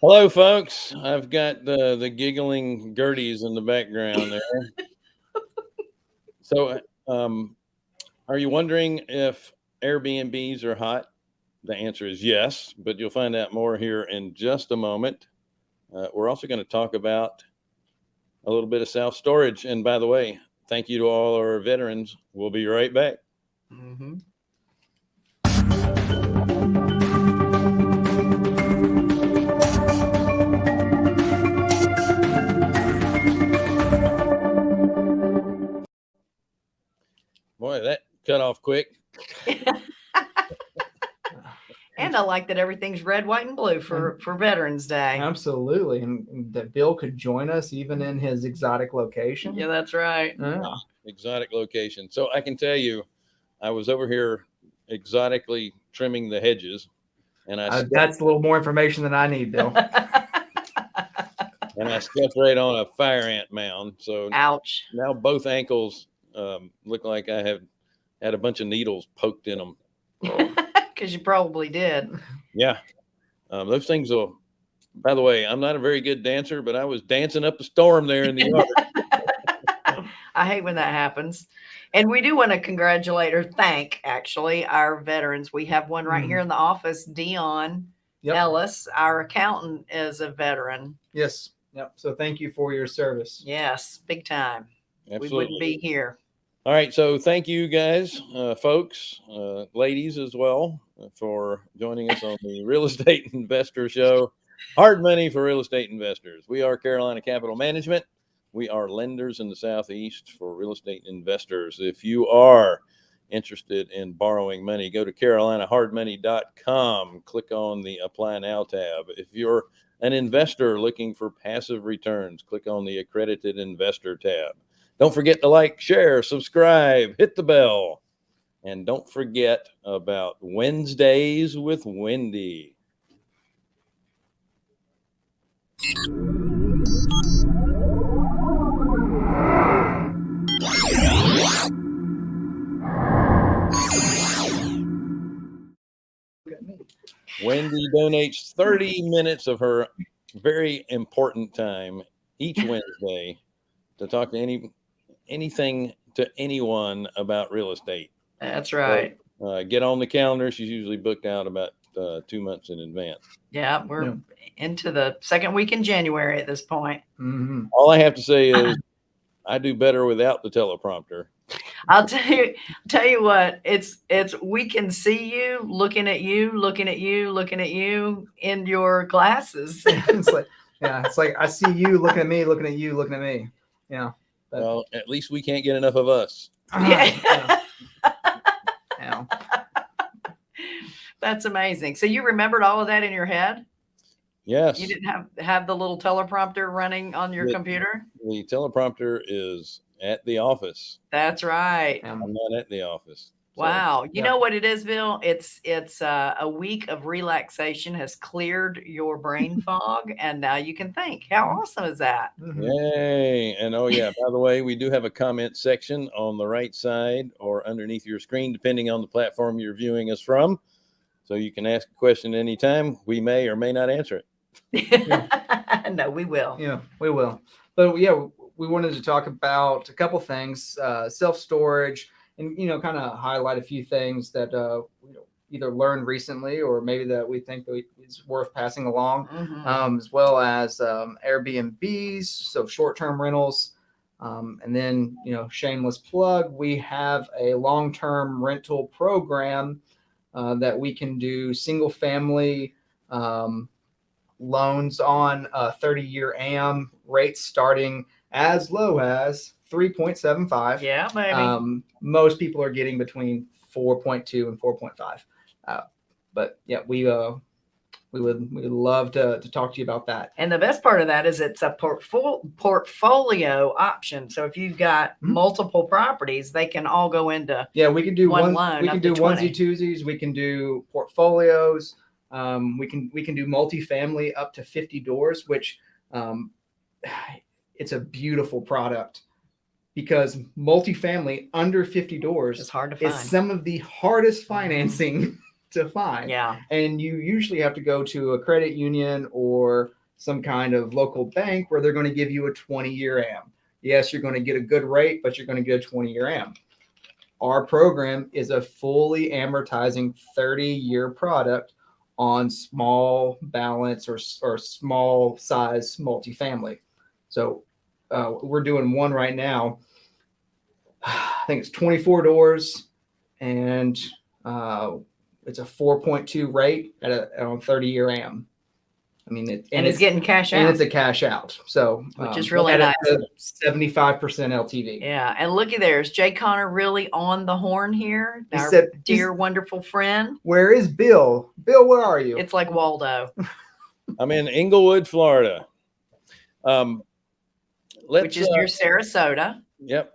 Hello, folks. I've got the the giggling Gerties in the background there. so, um, are you wondering if Airbnbs are hot? The answer is yes, but you'll find out more here in just a moment. Uh, we're also going to talk about a little bit of self storage. And by the way, thank you to all our veterans. We'll be right back. Mhm. Boy, that cut off quick. And I like that everything's red, white, and blue for for Veterans Day. Absolutely. And, and that Bill could join us even in his exotic location. Yeah, that's right. Yeah. exotic location. So I can tell you, I was over here exotically trimming the hedges, and I uh, that's a little more information than I need, Bill. and I stepped right on a fire ant mound. So Ouch. now both ankles um, look like I have had a bunch of needles poked in them. Because you probably did. Yeah, um, those things will. By the way, I'm not a very good dancer, but I was dancing up a storm there in the yard. I hate when that happens. And we do want to congratulate or thank actually our veterans. We have one right here in the office, Dion Yep. Ellis. Our accountant is a veteran. Yes. Yep. So thank you for your service. Yes, big time. We wouldn't be here. All right, so thank you guys, uh, folks, uh, ladies as well, uh, for joining us on the Real Estate Investor Show. Hard money for real estate investors. We are Carolina Capital Management. We are lenders in the Southeast for real estate investors. If you are interested in borrowing money, go to carolinahardmoney.com. Click on the Apply Now tab. If you're an investor looking for passive returns, click on the Accredited Investor tab. Don't forget to like, share, subscribe, hit the bell. And don't forget about Wednesdays with Wendy. Wendy donates 30 minutes of her very important time each Wednesday to talk to any anything to anyone about real estate. That's right. Uh, get on the calendar. She's usually booked out about uh, two months in advance. Yeah, we're Yeah. into the second week in January at this point. Mhm. All I have to say is I do better without the teleprompter. I'll tell you, tell you what, it's it's we can see you looking at you, looking at you, looking at you in your glasses. it's like, yeah, it's like I see you looking at me, looking at you, looking at me. Yeah. But- Well, at least we can't get enough of us. Ah, yeah. yeah. Yeah. That's amazing. So you remembered all of that in your head? Yes, You didn't have have the little teleprompter running on your Yeah. computer? the teleprompter is at the office. That's right. I'm not at the office. So, Wow. You yeah. know what it is, Bill? It's it's uh, a week of relaxation has cleared your brain fog, and now you can think. How awesome is that? Mhm. Yay. And oh, yeah, by the way, we do have a comment section on the right side or underneath your screen, depending on the platform you're viewing us from. So you can ask a question anytime. We may or may not answer it. no, we will. Yeah, we will. But yeah, we wanted to talk about a couple things, uh, self storage, and you know, kind of highlight a few things that uh, you know, either learned recently or maybe that we think that we, is worth passing along, Mhm. um, as well as um, Airbnbs, so short term rentals. Um, and then, you know, shameless plug, we have a long term rental program uh, that we can do single family um, loans on a 30 year AM rates starting as low as 3.75. yeah, maybe. Um, most people are getting between 4.2 and 4.5. Uh, but yeah, we uh, we would we would love to, to talk to you about that. and the best part of that is it's a portfolio portfolio option. So if you've got Mhm. multiple properties, they can all go into Yeah, we can do One one. loan we can do 20. onesie twosies. We can do portfolios. Um, we can we can do multifamily up to 50 doors, which um, it's a beautiful product because multifamily under 50 doors it's hard to is find. some of the hardest mm-hmm. financing to find. Yeah. And you usually have to go to a credit union or some kind of local bank where they're going to give you a 20 year AM. Yes, you're going to get a good rate, but you're going to get a 20 year AM. Our program is a fully amortizing 30 year product on small balance or, or small size multifamily. So uh, we're doing one right now. I think it's 24 doors and uh, it's a 4.2 rate at a on 30 year AM. I mean, it, And, it's, getting cash out. and it's a cash out. So, Which is um, really nice. 75% LTV. yeah. And looky there. Is Jay Conner really on the horn here? He Our said, dear, wonderful friend. Where is Bill? Bill, where are you? It's like Waldo, I'm in Englewood, Florida. Um, let's. which is uh, near Sarasota, Yep.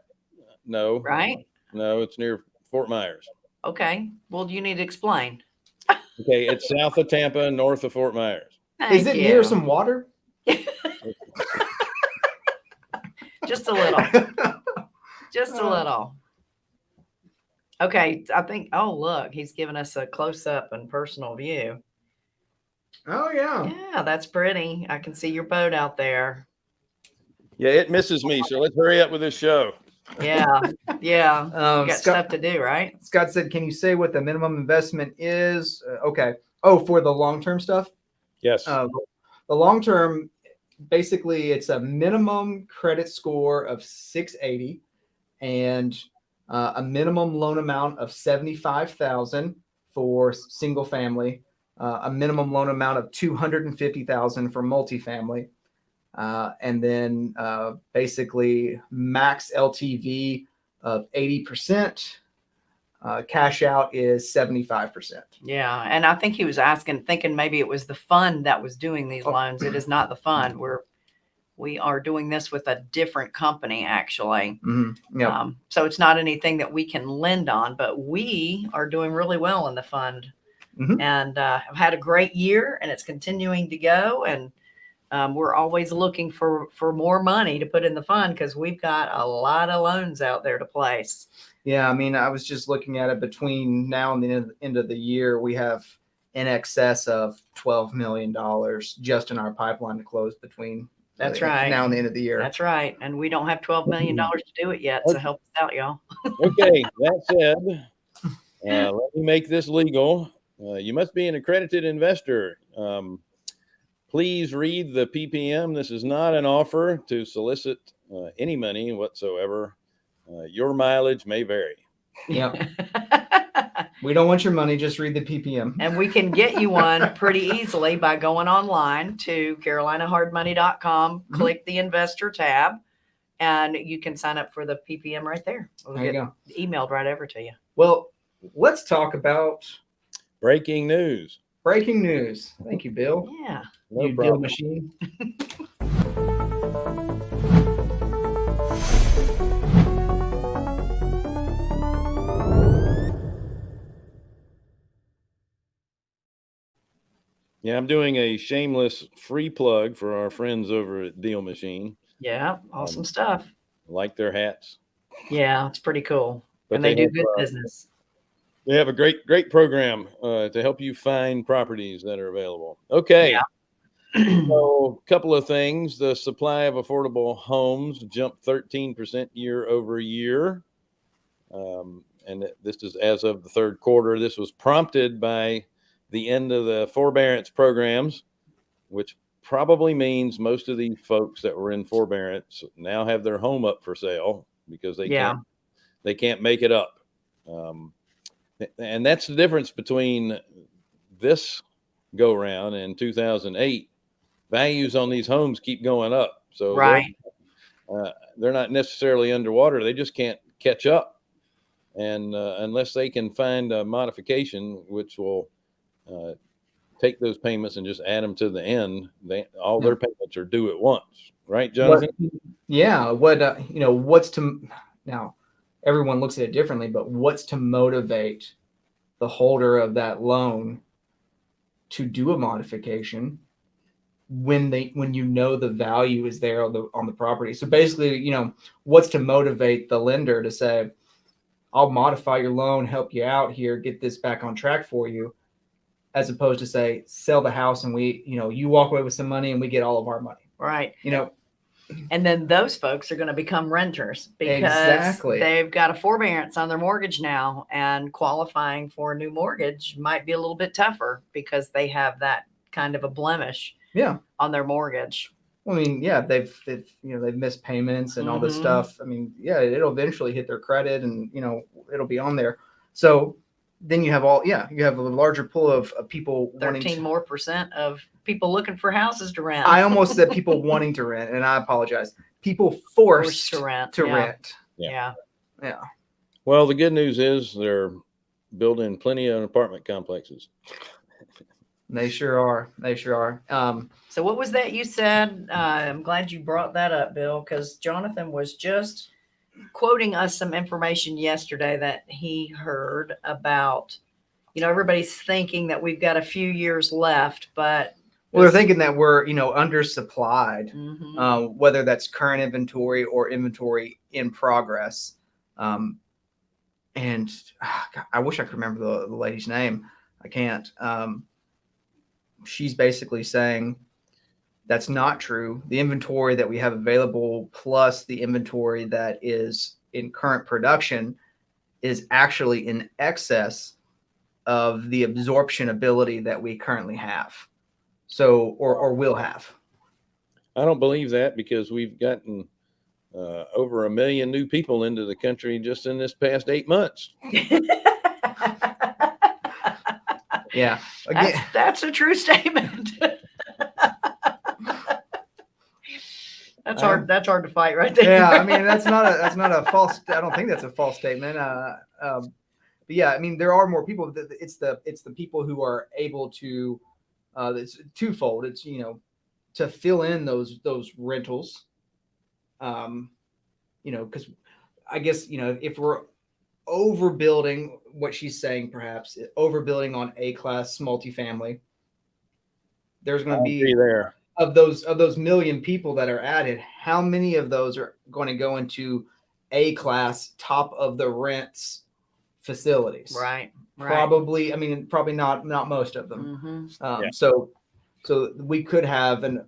No. right? No, it's near Fort Myers. Okay. Well, you need to explain. Okay, it's south of Tampa, north of Fort Myers. is Thank it near some water? Just a little. Just a Uh. little. Okay, I think. Oh, look, he's giving us a close up and personal view. oh, yeah. Yeah, that's pretty. I can see your boat out there. Yeah, it misses me. So let's hurry up with this show. Yeah, yeah. You Um, got Scott, stuff to do, right? Scott said, Can you say what the minimum investment is? Uh, okay. Oh, for the long term stuff? Yes. Uh, the long term, basically, it's a minimum credit score of 680 and uh, a minimum loan amount of 75,000 for single family, uh, a minimum loan amount of 250,000 for multifamily, uh, and then uh, basically max LTV of 80%. Uh, cash out is 75%. Yeah, and I think he was asking, thinking maybe it was the fund that was doing these Oh. loans. It is not the fund. We're we are doing this with a different company, actually. Mhm. Yeah. Um, so it's not anything that we can lend on, but we are doing really well in the fund Mhm. and uh, have had a great year and it's continuing to go. And um, we're always looking for, for more money to put in the fund because we've got a lot of loans out there to place. Yeah, I mean, I was just looking at it between now and the end- end of the year, we have in excess of $12 million just in our pipeline to close between That's uh, right. now and the end of the year. That's right. And we don't have $12 million to do it yet. So help us out, y'all. Okay, that said, uh, let me make this legal. Uh, you must be an accredited investor. Um, please read the PPM. This is not an offer to solicit uh, any money whatsoever. Uh, your mileage may vary. yeah. We don't want your money. Just read the PPM. and we can get you one pretty easily by going online to carolinahardmoney.com, Mhm. click the investor tab, and you can sign up for the PPM right there. It'll There you go. emailed right over to you. Well, let's talk about Breaking news. Breaking news. Thank you, Bill. Yeah. No you deal problem. machine. Yeah, I'm doing a shameless free plug for our friends over at Deal Machine. Yeah. Awesome Um, stuff. I like their hats. Yeah. It's pretty cool. But and they, do have, good uh, business. They have a great, great program uh, to help you find properties that are available. Okay. So, a couple of things. The supply of affordable homes jumped 13% year over year. Um, and this is as of the third quarter. This was prompted by the end of the forbearance programs, which probably means most of these folks that were in forbearance now have their home up for sale because they Yeah. can't they can't make it up. Um, and that's the difference between this go round and 2008 values on these homes keep going up. So they're- uh, they're not necessarily underwater. They just can't catch up. And uh, unless they can find a modification which will uh, take those payments and just add them to the end they all their payments are due at once. Right jonathan? What, yeah. What, uh, you know, what's to now, everyone looks at it differently, but what's to motivate the holder of that loan to do a modification when they when you know the value is there on the on the property so basically you know what's to motivate the lender to say i'll modify your loan help you out here get this back on track for you as opposed to say sell the house and we you know you walk away with some money and we get all of our money. Right. You know, And then those folks are going to become renters because Exactly. they've got a forbearance on their mortgage now and qualifying for a new mortgage might be a little bit tougher because they have that kind of a blemish yeah. on their mortgage. I mean, yeah, they've, they've you know they've missed payments and all this Mhm. stuff. I mean, yeah, it'll eventually hit their credit, and you know it'll be on there. So then you have all yeah, you have a larger pool of, of people wanting 13 to. more percent of people looking for houses to rent. I almost said people wanting to rent, and I apologize. People forced, Forced to rent. to yeah. rent. Yeah. Yeah. Yeah. Well, the good news is they're building plenty of apartment complexes. They sure are. They sure are. Um, So what was that you said? Uh, I'm glad you brought that up, Bill, because Jonathan was just quoting us some information yesterday that he heard about. You know, everybody's thinking that we've got a few years left, but well, they're thinking that we're you know undersupplied. Mhm. uh, whether that's current inventory or inventory in progress. Um, and ah, God, I wish I could remember the, the lady's name. I can't. Um, she's basically saying that's not true. The inventory that we have available plus the inventory that is in current production is actually in excess of the absorption ability that we currently have. So, or, or will have. I don't believe that because we've gotten uh, over a million new people into the country just in this past eight months. Yeah. Again, that's, that's a true statement. that's hard. That's hard to fight right there. yeah. I mean, that's not a that's not a false. I don't think that's a false statement. Uh, um, but yeah, I mean, there are more people. It's the it's the people who are able to. Uh, it's twofold. It's you know, to fill in those those rentals. Um, you know, because I guess you know if we're overbuilding what she's saying, perhaps overbuilding on a class multifamily. There's going to be Be there. Of those of those million people that are added, how many of those are going to go into A class top of the rents facilities? Right. Right. Probably. I mean, probably not not most of them. Mhm. Um, Yeah. So so we could have an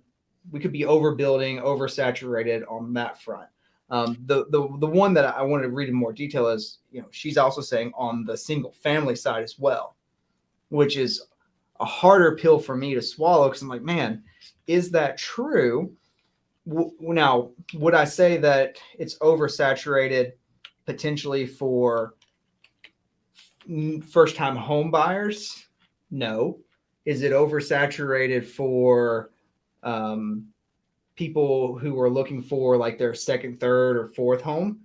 we could be overbuilding, oversaturated on that front. Um, the the the one that I wanted to read in more detail is you know she's also saying on the single family side as well, which is a harder pill for me to swallow because I'm like, man, is that true? Now, would I say that it's oversaturated potentially for first time home buyers? No. Is it oversaturated for um, people who are looking for like their second, third, or fourth home?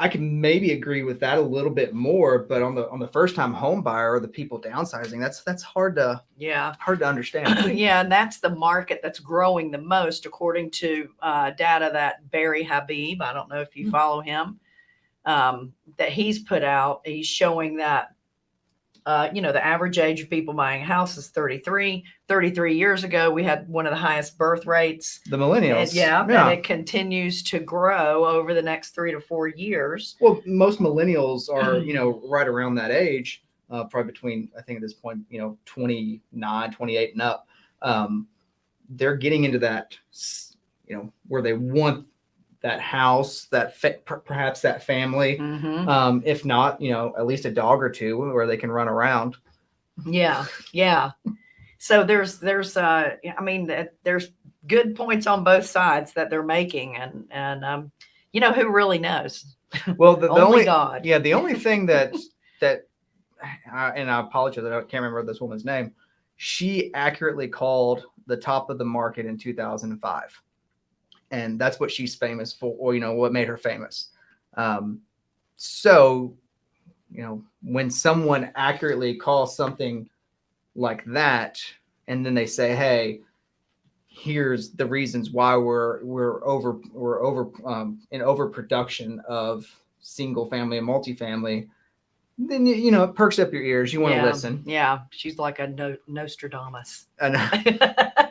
I can maybe agree with that a little bit more, but on the on the first time home buyer or the people downsizing, that's that's hard to Yeah. hard to understand. yeah, and that's the market that's growing the most, according to uh, data that Barry Habib, I don't know if you Mm. follow him, um, that he's put out. He's showing that, uh, you know, the average age of people buying a house is 33. 33 years ago, we had one of the highest birth rates. the millennials, And yeah, yeah. and it continues to grow over the next three to four years. Well, most millennials are, you know, right around that age, uh, probably between, I think at this point, you know, 29, 28 and up. Um, they're getting into that, you know, where they want that house, that perhaps that family. Mhm. Um, if not, you know, at least a dog or two where they can run around. Yeah, yeah. So there's there's uh I mean there's good points on both sides that they're making and and um you know who really knows? Well, the, the Only, only, God. yeah, the only thing that, that, I- and I apologize, I can't remember this woman's name. She accurately called the top of the market in 2005. And that's what she's famous for, or, you know, what made her famous. Um, so, you know, when someone accurately calls something like that, and then they say, hey, here's the reasons why we're we're over we're over um, in overproduction of single family and multifamily then you know it perks up your ears. You want to yeah, listen. Yeah, she's like a no, Nostradamus. and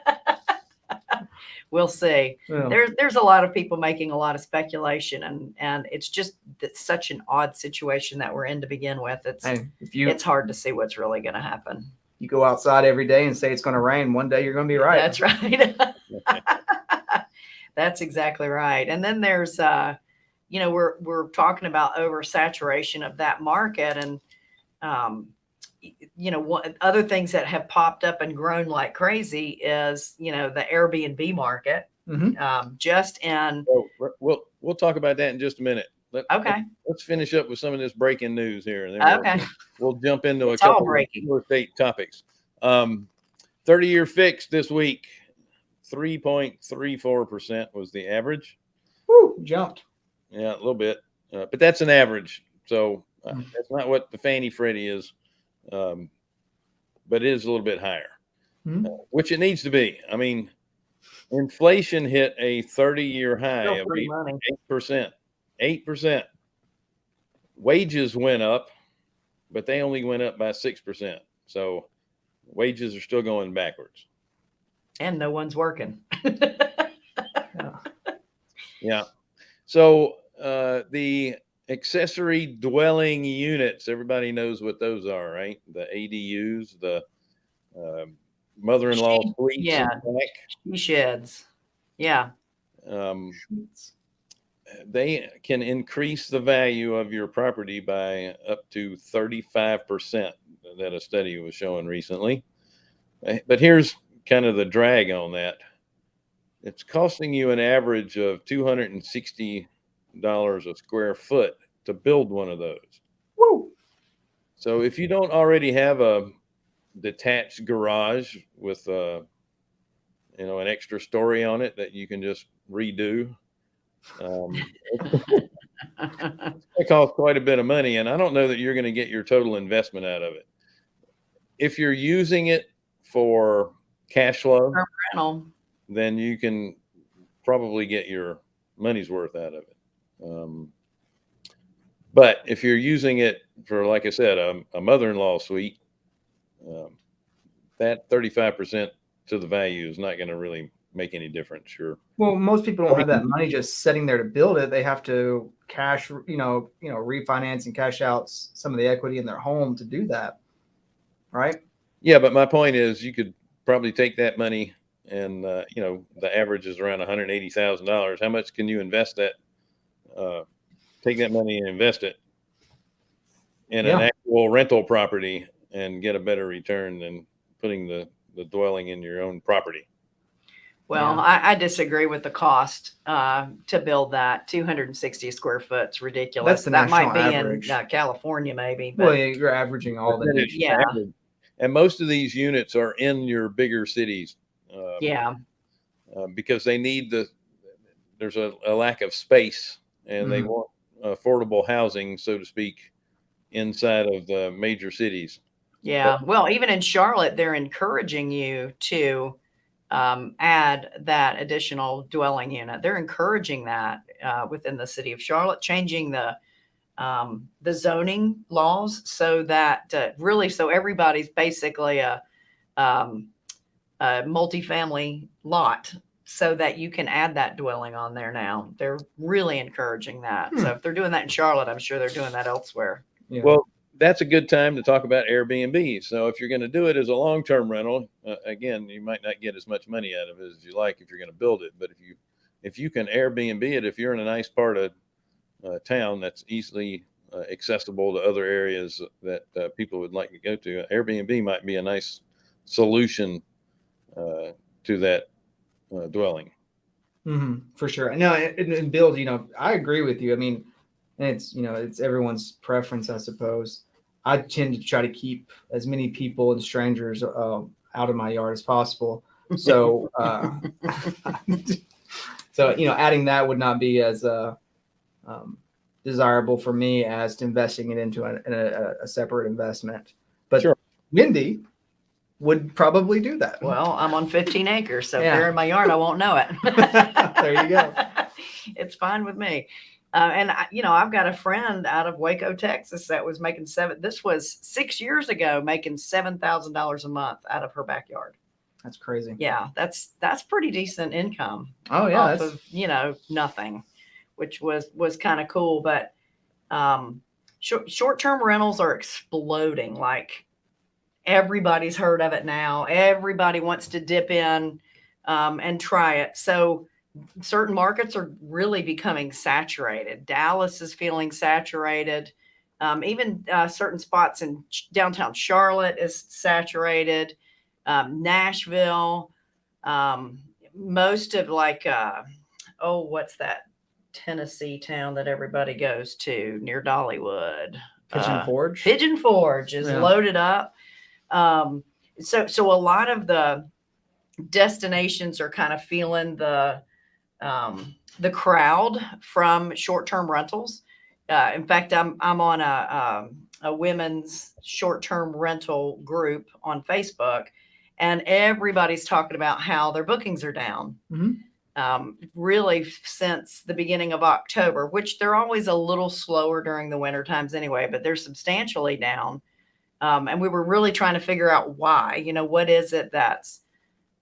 we'll see. well, There's there's a lot of people making a lot of speculation and and it's just it's such an odd situation that we're in to begin with. It's hey, if you it's hard to see what's really going to happen. you go outside every day and say it's going to rain. One day you're going to be right. That's right. That's exactly right. And then there's, uh, you know, we're we're talking about oversaturation of that market, and um, you know, what other things that have popped up and grown like crazy is, you know, the Airbnb market. Mhm. Um, just in So we're- we'll we'll talk about that in just a minute. Let, okay, Let's finish up with some of this breaking news here, and then we'll, okay, we'll jump into a It's all couple of breaking. real estate topics. Um, 30 year fix this week, 3.34% was the average. Woo, jumped. Yeah, a little bit, uh, but that's an average. So uh, Mm. that's not what the Fannie Freddie is, um, but it is a little bit higher, Mhm. uh, which it needs to be. I mean, inflation hit a 30 year high of eight percent. Eight percent. Wages went up, but they only went up by six percent. So wages are still going backwards. and no one's working. Yeah. Yeah. So uh, the accessory dwelling units, everybody knows what those are, right? The ADUs, the um mother-in-law She- suites. yeah. She sheds. Yeah. Um, they can increase the value of your property by up to 35% that a study was showing recently. Eh, But here's kind of the drag on that. It's costing you an average of $260 a square foot to build one of those. Woo. So if you don't already have a detached garage with uh you know an extra story on it that you can just redo, um, it costs quite a bit of money, and I don't know that you're going to get your total investment out of it. If you're using it for cash flow, Rental. then you can probably get your money's worth out of it. Um, but if you're using it for, like I said, a, a mother-in-law suite, um, that 35% to the value is not going to really make any difference. Sure. Well, most people don't have that money just sitting there to build it. They have to cash, you know, you know, refinance and cash out some of the equity in their home to do that. Right? Yeah, but my point is, you could probably take that money, and uh, you know, the average is around one hundred eighty thousand dollars. How much can you invest that? Uh, take that money and invest it in an actual rental property and get a better return than putting the the dwelling in your own property. Well, Yeah. I, I disagree with the cost uh, to build that 260 square foot. It's ridiculous. the that might be average. in uh, California, maybe. But Well, you're averaging all the. Yeah. average. And most of these units are in your bigger cities. Uh, yeah, uh, because they need the there's a, a lack of space and they Mhm. want affordable housing so to speak inside of the major cities yeah. Well, even in Charlotte, they're encouraging you to um, add that additional dwelling unit. They're encouraging that uh, within the city of Charlotte, changing the um, the zoning laws so that uh, really, so everybody's basically a um, a multifamily lot so that you can add that dwelling on there now. They're really encouraging that. So if they're doing that in Charlotte, I'm sure they're doing that elsewhere. Yeah. well that's a good time to talk about airbnb so if you're going to do it as a long-term rental uh, again you might not get as much money out of it as you like if you're going to build it but if you if you can airbnb it if you're in a nice part of uh, town that's easily uh, accessible to other areas that uh, people would like to go to airbnb might be a nice solution uh, to that uh, dwelling hmm for sure. No, and, and Bill, you know, I agree with you. I mean, and it's you know, it's everyone's preference, I suppose. I tend to try to keep as many people and strangers uh, out of my yard as possible. So, uh, so you know, adding that would not be as uh, um, desirable for me as to investing it into a, a, a separate investment. But Sure. Mindy would probably do that. Well, I'm on 15 acres, so Yeah. if they're in my yard, I won't know it. There you go. it's fine with me. Uh, and I, you know, I've got a friend out of Waco, Texas, that was making seven. This was six years ago, making seven thousand dollars a month out of her backyard. That's crazy. Yeah, that's that's pretty decent income Oh yeah, off of you know nothing, which was was kind of cool. But um, short short term rentals are exploding like everybody's heard of it now. Everybody wants to dip in um, and try it. So certain markets are really becoming saturated. Dallas is feeling saturated. Um, even uh, certain spots in downtown Charlotte is saturated. Um, Nashville, um, most of like, uh, oh, what's that Tennessee town that everybody goes to near Dollywood? Pigeon Uh, Forge. Pigeon Forge is Yeah. loaded up. Um, so so a lot of the destinations are kind of feeling the um, the crowd from short term rentals. Uh, in fact, I'm I'm on a um, a women's short term rental group on Facebook, and everybody's talking about how their bookings are down. Mhm. Um, really since the beginning of October, which they're always a little slower during the winter times anyway, but they're substantially down. Um, and we were really trying to figure out why. You know, what is it that's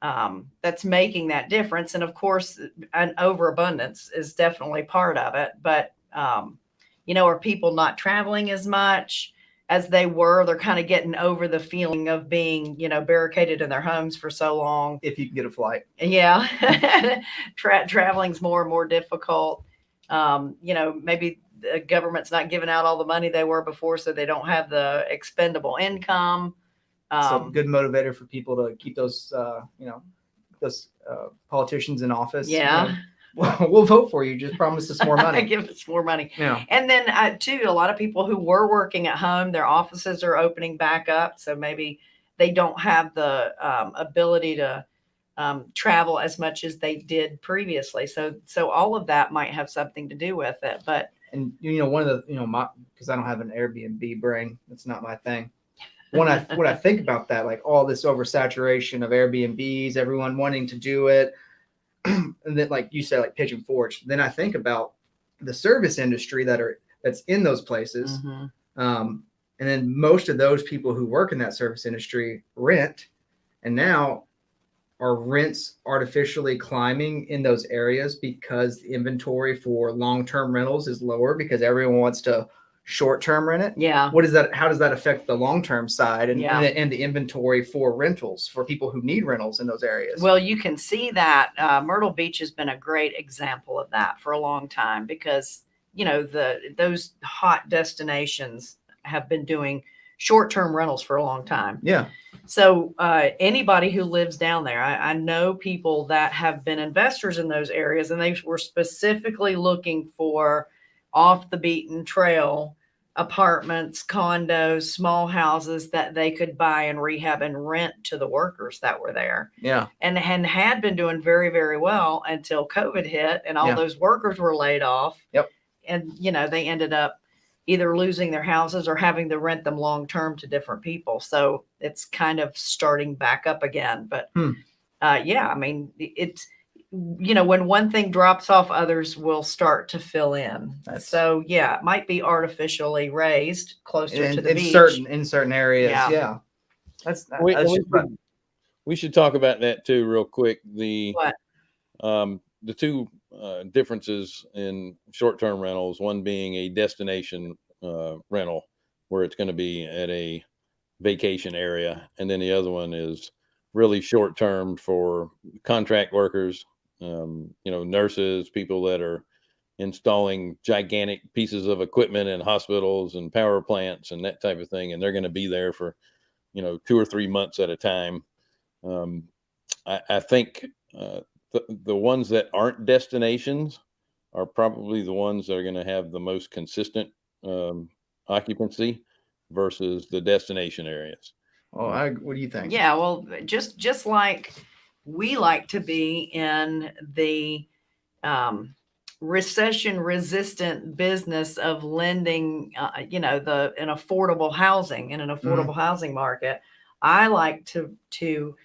um, that's making that difference? And of course, an overabundance is definitely part of it. But um, you know, are people not traveling as much as they were? They're kind of getting over the feeling of being, you know, barricaded in their homes for so long. If you can get a flight. Yeah, Tra- traveling's more and more difficult. Um, you know, maybe the government's not giving out all the money they were before, so they don't have the expendable income. so Um, good motivator for people to keep those, uh, you know, those uh, politicians in office. you yeah, know, Well, we'll vote for you. Just promise us more money. give us more money. yeah. And then uh, too, a lot of people who were working at home, their offices are opening back up, so maybe they don't have the um, ability to um, travel as much as they did previously. So, so all of that might have something to do with it. But And you know, one of the, you know, my because I don't have an Airbnb brain. That's not my thing. When I when I think about that, like all this oversaturation of Airbnbs, everyone wanting to do it, and then like you said, like Pigeon Forge. Then I think about the service industry that are that's in those places. Mhm. Um, and then most of those people who work in that service industry rent, and now are rents artificially climbing in those areas because the inventory for long-term rentals is lower because everyone wants to short-term rent it. yeah, What is that? How does that affect the long-term side and, Yeah. and, the, and the inventory for rentals for people who need rentals in those areas? Well, you can see that uh, Myrtle Beach has been a great example of that for a long time because you know the those hot destinations have been doing short-term rentals for a long time. yeah, So uh, anybody who lives down there, I, I know people that have been investors in those areas, and they were specifically looking for off the beaten trail apartments, condos, small houses that they could buy and rehab and rent to the workers that were there yeah, and, and had been doing very, very well until COVID hit and all Yeah. those workers were laid off. Yep. And, you know, they ended up either losing their houses or having to rent them long term to different people. So it's kind of starting back up again. But Hmm. uh, yeah, I mean, it's, you know, when one thing drops off, others will start to fill in. That's- so yeah, it might be artificially raised closer to in, the in beach. certain in certain areas. Yeah. Yeah, that's, We, that's we should, we should talk about that too, real quick. The What? um, the two uh, differences in short-term rentals. One being a destination uh, rental, where it's going to be at a vacation area, and then the other one is really short-term for contract workers. Um, you know, nurses, people that are installing gigantic pieces of equipment in hospitals and power plants and that type of thing, and they're going to be there for you know two or three months at a time. Um, I, I think uh, the the ones that aren't destinations are probably the ones that are going to have the most consistent um, occupancy versus the destination areas. Oh, I, what do you think? Yeah, well, just just like we like to be in the um, recession resistant business of lending, uh, you know, the an affordable housing in an affordable housing market. I like to to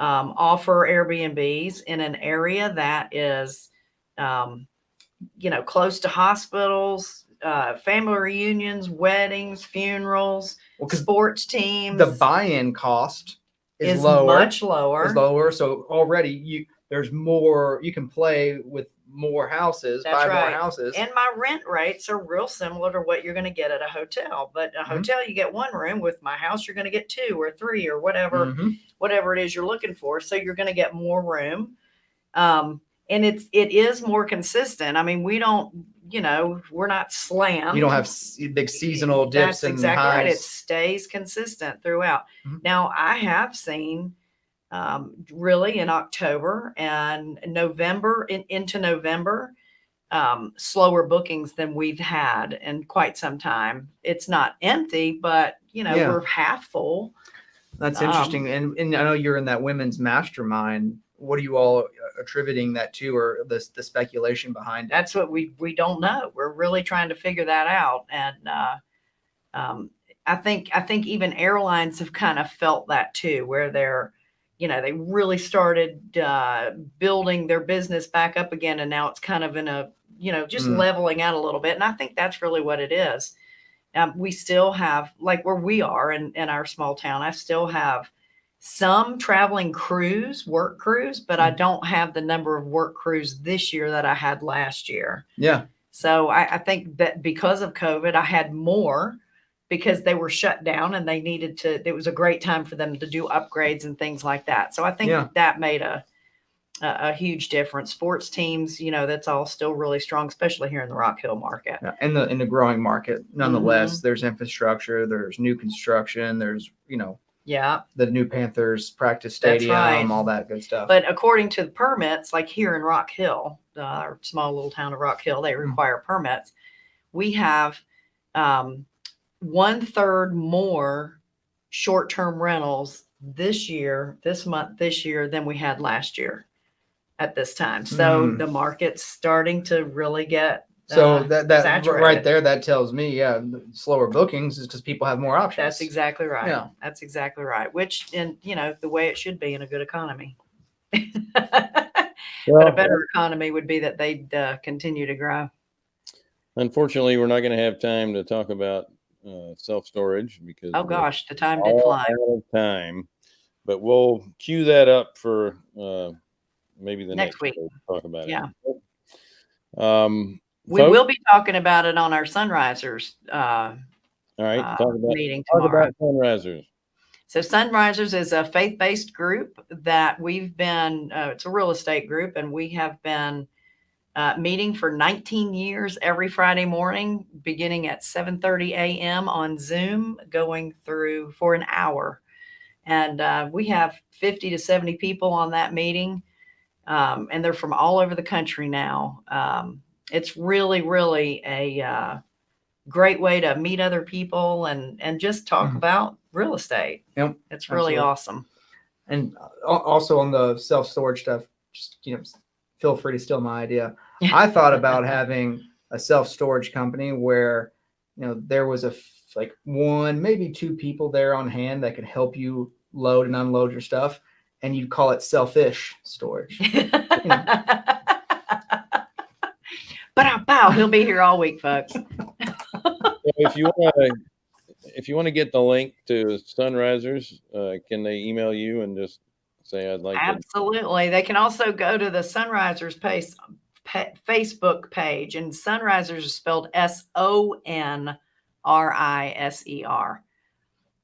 um, offer Airbnbs in an area that is, um, you know, close to hospitals, uh, family reunions, weddings, funerals, Well, sports teams. the buy-in cost is, is lower. much lower. is lower. So already you there's more you can play with more houses, That's buy right. more houses. And my rent rates are real similar to what you're going to get at a hotel. But a Mhm. hotel, you get one room. With my house, you're going to get two or three or whatever, Mhm. whatever it is you're looking for. So you're going to get more room. Um, and it's it is more consistent. I mean, we don't, you know, we're not slammed. You don't have big seasonal dips That's and exactly highs. right. It stays consistent throughout. Mhm. Now, I have seen um, really in October and November in, into November um, slower bookings than we've had in quite some time. It's not empty, but you know Yeah. we're half full. That's Um, interesting. and, and I know you're in that women's mastermind. What are you all attributing that to, or the the speculation behind it? That's what we we don't know. We're really trying to figure that out, and uh, um, I think I think even airlines have kind of felt that too, where they're you know they really started uh, building their business back up again, and now it's kind of in a you know just Mm. leveling out a little bit, and I think that's really what it is. Um, we still have like where we are in, in our small town. I still have some traveling crews, work crews, but I don't have the number of work crews this year that I had last year. Yeah, So I, I think that because of COVID, I had more because they were shut down and they needed to, it was a great time for them to do upgrades and things like that. So I think Yeah. that made a, a, a huge difference. Sports teams, you know, that's all still really strong, especially here in the Rock Hill market. yeah. in the in the growing market, nonetheless, Mm-hmm. there's infrastructure, there's new construction, there's you know Yeah. the new Panthers practice stadium, right. all that good stuff. But according to the permits, like here in Rock Hill, uh, our small little town of Rock Hill, they Mm. require permits. We have um, one third more short term rentals this year, this month, this year than we had last year at this time. So Mm. the market's starting to really get. so uh, that that r- right there, that tells me, yeah, slower bookings is because people have more options. That's exactly right. Yeah. That's exactly right. Which, in you know, the way it should be in a good economy. but a better economy would be that they'd uh, continue to grow. Unfortunately, we're not going to have time to talk about uh, self storage because Oh gosh, the time did fly. time. But we'll cue that up for uh, maybe the Next next, week. to talk about Yeah. it. Yeah. Um, We folks, will be talking about it on our Sonrisers uh, All right. uh, talk about meeting tomorrow. sonrisers. So Sonrisers is a faith-based group that we've been. Uh, it's a real estate group, and we have been uh, meeting for 19 years every Friday morning, beginning at 7:30 a.m. on Zoom, going through for an hour. And uh, we have 50 to 70 people on that meeting, um, and they're from all over the country now. Um, it's really, really a uh, great way to meet other people and and just talk Mhm. about real estate. Yep, It's really absolutely. awesome. And also on the self storage stuff, just you know, feel free to steal my idea. I thought about having a self storage company where you know there was a like one, maybe two people there on hand that could help you load and unload your stuff, and you'd call it selfish storage. but bow, he'll be here all week, folks. If you want to, if you want to get the link to Sonrisers, uh, can they email you and just say I'd like to? Absolutely. They can also go to the Sonrisers pace, pa- Facebook page, and Sonrisers is spelled S O N R I S E R.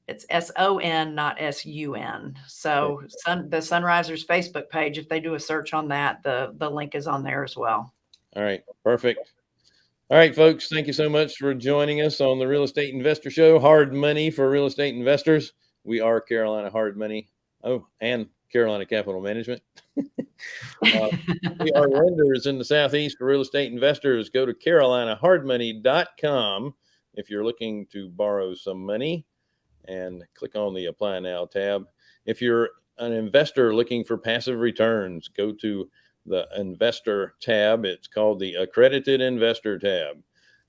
It's S O N, not S U N. So sun, the Sonrisers Facebook page, if they do a search on that, the the link is on there as well. All right, perfect. All right, folks, thank you so much for joining us on the Real Estate Investor Show. Hard money for real estate investors. We are Carolina Hard Money. Oh, and Carolina Capital Management. Uh, we are lenders in the Southeast for real estate investors. Go to carolinahardmoney.com if you're looking to borrow some money and click on the Apply Now tab. If you're an investor looking for passive returns, go to the Investor tab. It's called the Accredited Investor tab.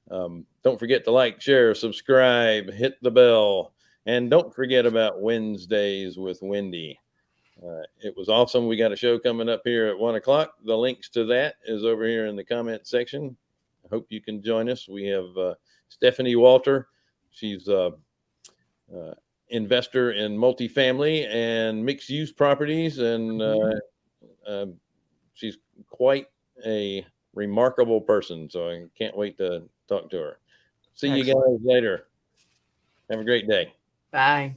Um, don't forget to like, share, subscribe, hit the bell, and don't forget about Wednesdays with Wendy. Uh, it was awesome. We got a show coming up here at one o'clock. The links to that is over here in the comment section. I hope you can join us. We have uh, Stephanie Walter. She's a uh, investor in multifamily and mixed use properties, and uh, uh, she's quite a remarkable person. So I can't wait to talk to her. See you guys later. Have a great day. Bye.